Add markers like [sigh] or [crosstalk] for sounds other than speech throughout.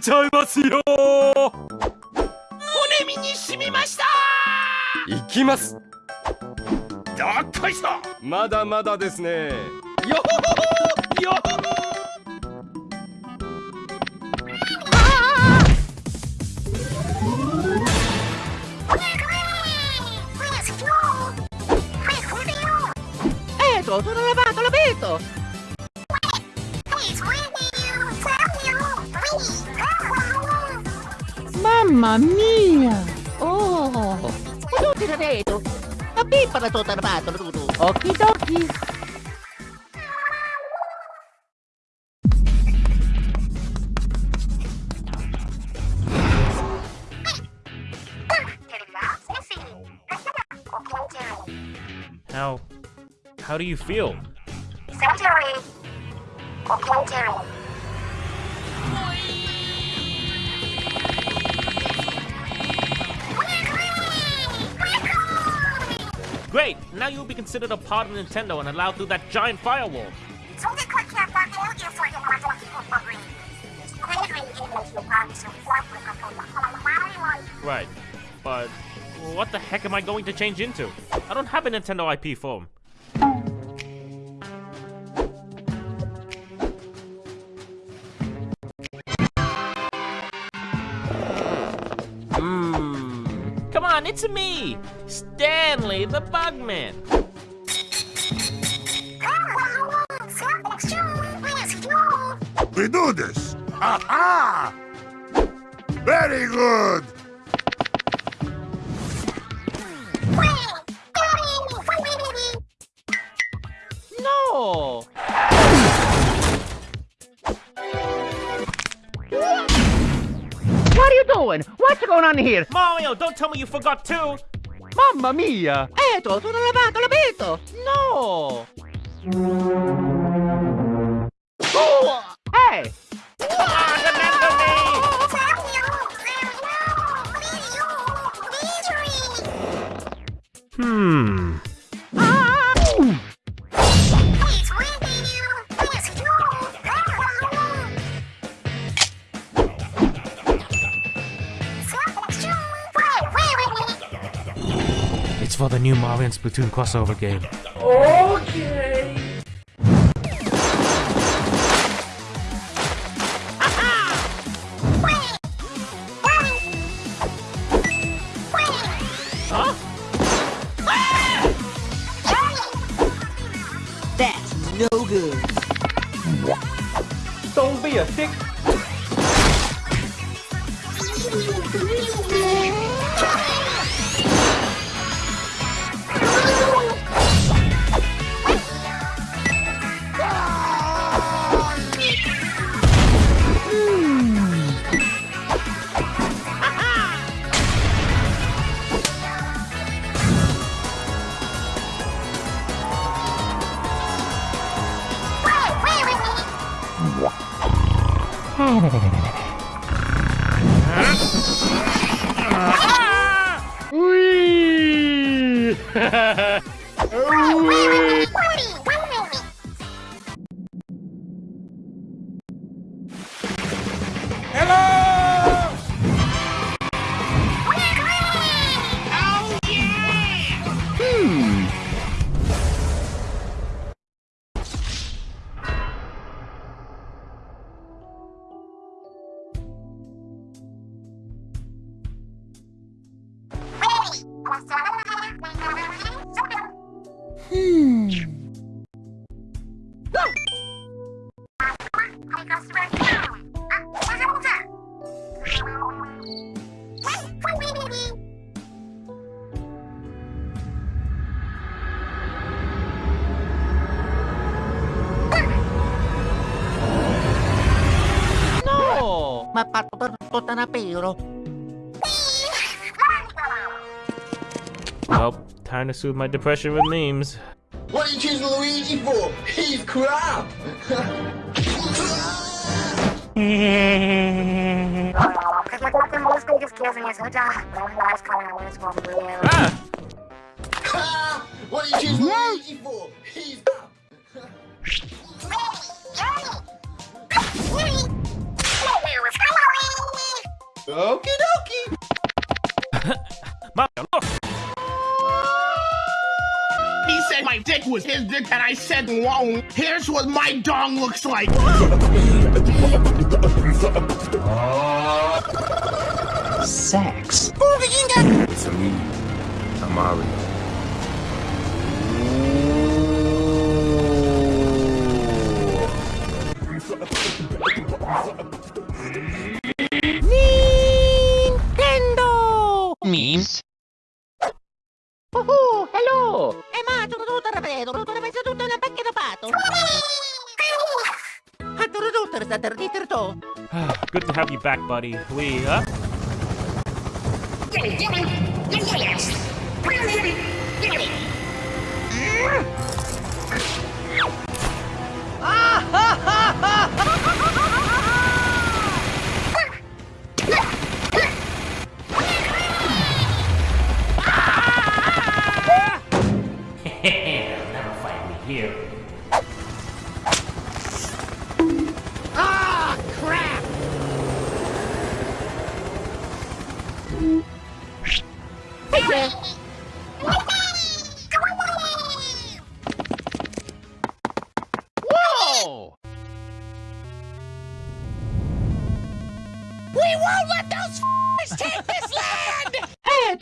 ちゃいますよ。骨身に染みました。行きます。どっこいしょ。まだまだですね。よほほ。ほよほほえっと、sono lavato, l'ho visto. Mamma mia! Oh! Tutti la vedo! La pippa la tua armato, tu! Okidoki! How... How do you feel? Cemetery. Cemetery. Great! Now you'll be considered a part of Nintendo and allowed through that giant firewall. Right. But what the heck am I going to change into? I don't have a Nintendo IP form. It's me! Stanley the Bugman! We do this. Aha! Very good. No! Doing? What's going on here? Mario, don't tell me you forgot too! Mamma mia! Eto, sono lavato, l'ho visto! No! Oh! Hey! Hmm. For the new Mario and Splatoon crossover game. Huh? That's no good. Don't be a dick Ha ha ha! No! Ma patto na pero. Well, time to soothe my depression with memes. What are you choosing Luigi for? He's crap! [laughs] Because my kills ah! What did you choose Luigi for? He's! Okie dokie! He said my dick was his dick, and I said, whoa, here's what my dong looks like! Sex. It's a me, Amari. Nintendo! [sighs] Good to have you back, buddy. We, uh, [laughs] [laughs] [laughs] never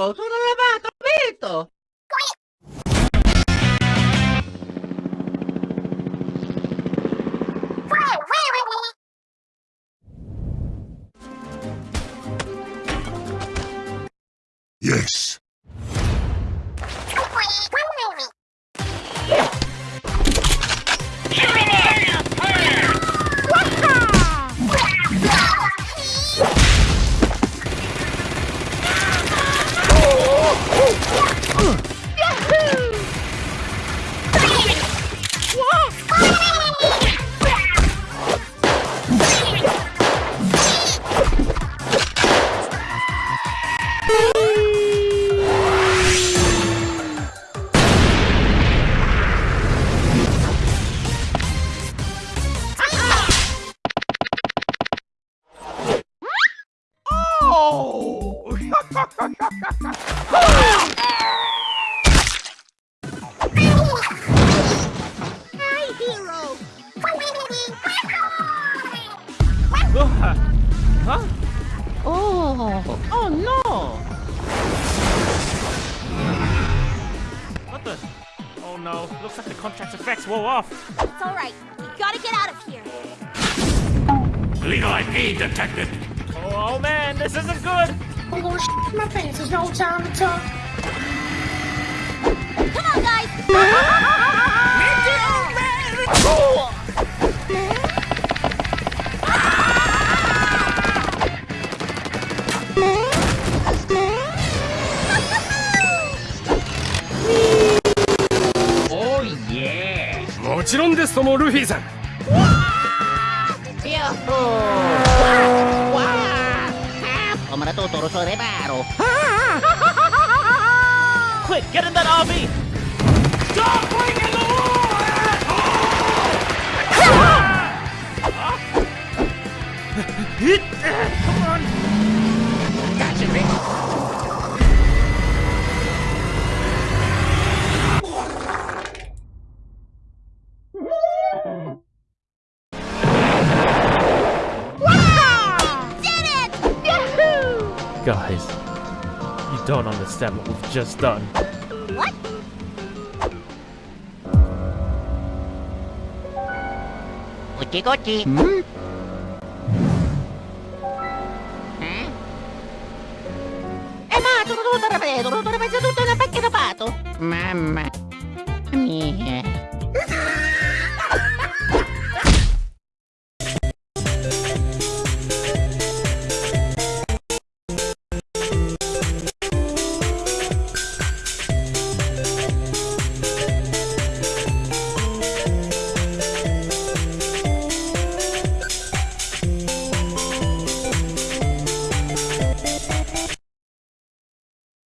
Eto, looks like the contract's effects wore off. It's all right. We gotta get out of here. Legal IP detected. Oh, oh man, this isn't good. I'm gonna sh my pants. There's no time to talk. Come on, guys. ちろんですともルフィさん Wow! Come na tutto, rosso reparo. Quick, get in that RV. Stop breaking the law! Come Guys, you don't understand what we've just done. What? Cucci cucci. Hmm? Eh ma, tutto tutto rapido, tutto rapido, tutto una pacca da pato. Mamma.